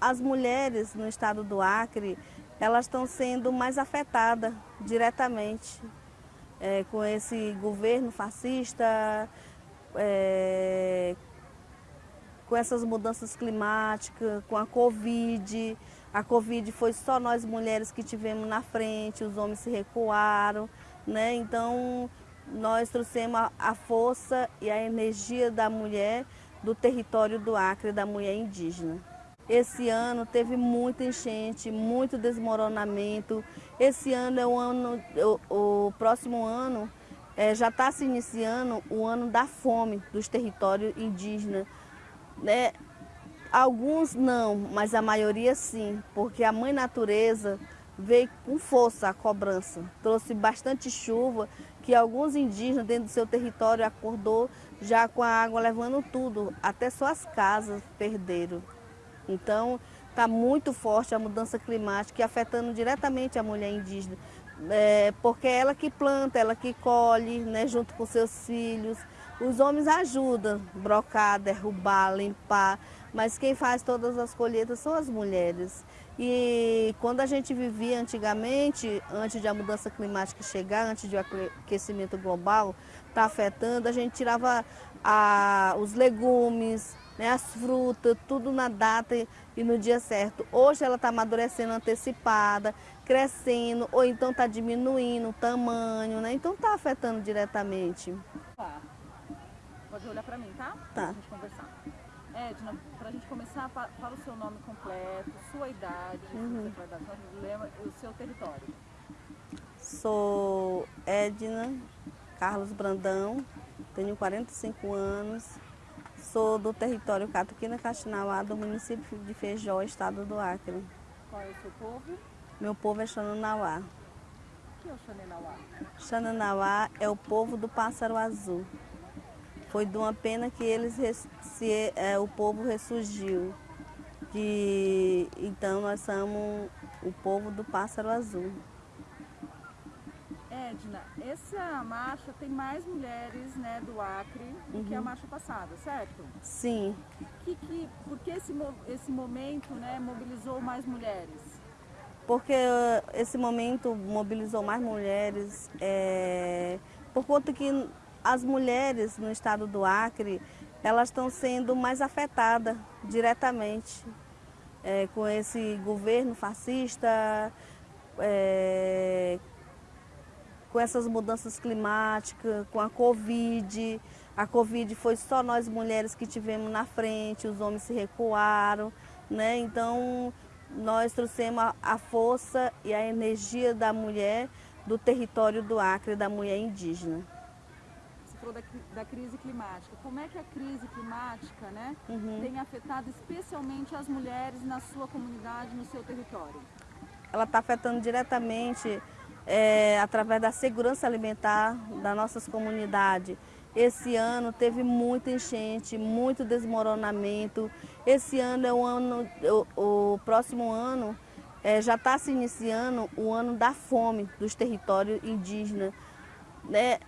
as mulheres no estado do Acre, elas estão sendo mais afetadas diretamente é, com esse governo fascista, é, com essas mudanças climáticas, com a Covid. A Covid foi só nós mulheres que tivemos na frente, os homens se recuaram, né? Então nós trouxemos a, a força e a energia da mulher do território do Acre, da mulher indígena. Esse ano teve muita enchente, muito desmoronamento. Esse ano é o ano, o, o próximo ano é, já está se iniciando o ano da fome dos territórios indígenas. Né? Alguns não, mas a maioria sim, porque a mãe natureza veio com força a cobrança. Trouxe bastante chuva, que alguns indígenas dentro do seu território acordou já com a água levando tudo, até suas casas perderam. Então, está muito forte a mudança climática afetando diretamente a mulher indígena, é, porque é ela que planta, ela que colhe, né, junto com seus filhos. Os homens ajudam, brocar, derrubar, limpar, mas quem faz todas as colheitas são as mulheres. E quando a gente vivia antigamente, antes de a mudança climática chegar, antes de o aquecimento global estar tá afetando, a gente tirava a, os legumes, né, as frutas, tudo na data e no dia certo. Hoje ela está amadurecendo antecipada, crescendo, ou então está diminuindo o tamanho, né? Então está afetando diretamente. Tá. Pode olhar para mim, tá? Tá. Pra gente conversar. Edna, para a gente começar, fala o seu nome completo, sua idade, uhum. o seu território. Sou Edna Carlos Brandão, tenho 45 anos, sou do território Catuquina Caxinauá, do município de Feijó, estado do Acre. Qual é o seu povo? Meu povo é Xananauá. O que é o Xananauá? Xananauá é o povo do pássaro azul. Foi de uma pena que eles se, é, o povo ressurgiu. Que, então nós somos o povo do pássaro azul. Edna, essa marcha tem mais mulheres né, do Acre do uhum. que a uhum. marcha passada, certo? Sim. Que, que, por que esse, esse momento né, mobilizou mais mulheres? Porque uh, esse momento mobilizou mais mulheres é, por conta que as mulheres no estado do Acre, elas estão sendo mais afetadas diretamente é, com esse governo fascista, é, com essas mudanças climáticas, com a Covid. A Covid foi só nós mulheres que tivemos na frente, os homens se recuaram, né? Então, nós trouxemos a, força e a energia da mulher do território do Acre, da mulher indígena falou da, da, crise climática. Como é que a crise climática né, uhum. tem afetado especialmente as mulheres na sua comunidade, no seu território? Ela está afetando diretamente é, através da segurança alimentar das nossas comunidades. Esse ano teve muita enchente, muito desmoronamento. Esse ano é o ano, o, o próximo ano é, já está se iniciando o ano da fome dos territórios indígenas. Né?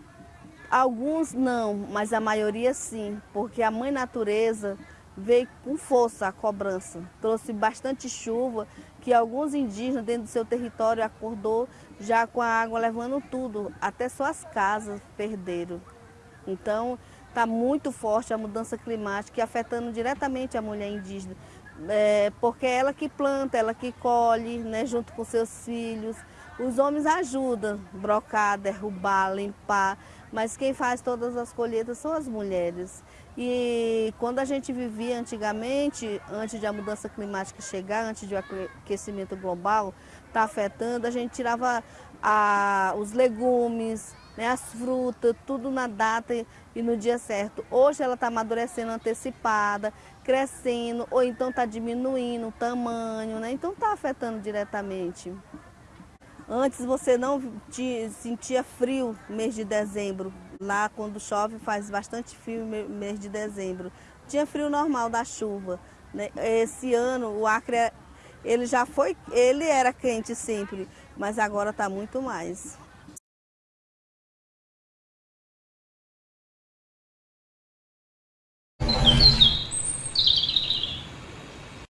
Alguns não, mas a maioria sim, porque a mãe natureza veio com força a cobrança. Trouxe bastante chuva, que alguns indígenas dentro do seu território acordou já com a água levando tudo, até suas casas perderam. Então, está muito forte a mudança climática afetando diretamente a mulher indígena, é, porque é ela que planta, ela que colhe, né, junto com seus filhos. Os homens ajudam, brocar, derrubar, limpar, mas quem faz todas as colheitas são as mulheres. E quando a gente vivia antigamente, antes de a mudança climática chegar, antes de o aquecimento global estar tá afetando, a gente tirava a, os legumes, né, as frutas, tudo na data e no dia certo. Hoje ela está amadurecendo antecipada, crescendo, ou então está diminuindo o tamanho, né? então está afetando diretamente. Antes você não sentia frio no mês de dezembro. Lá quando chove faz bastante frio no mês de dezembro. Tinha frio normal da chuva. Né? Esse ano o Acre ele já foi, ele era quente sempre, mas agora está muito mais.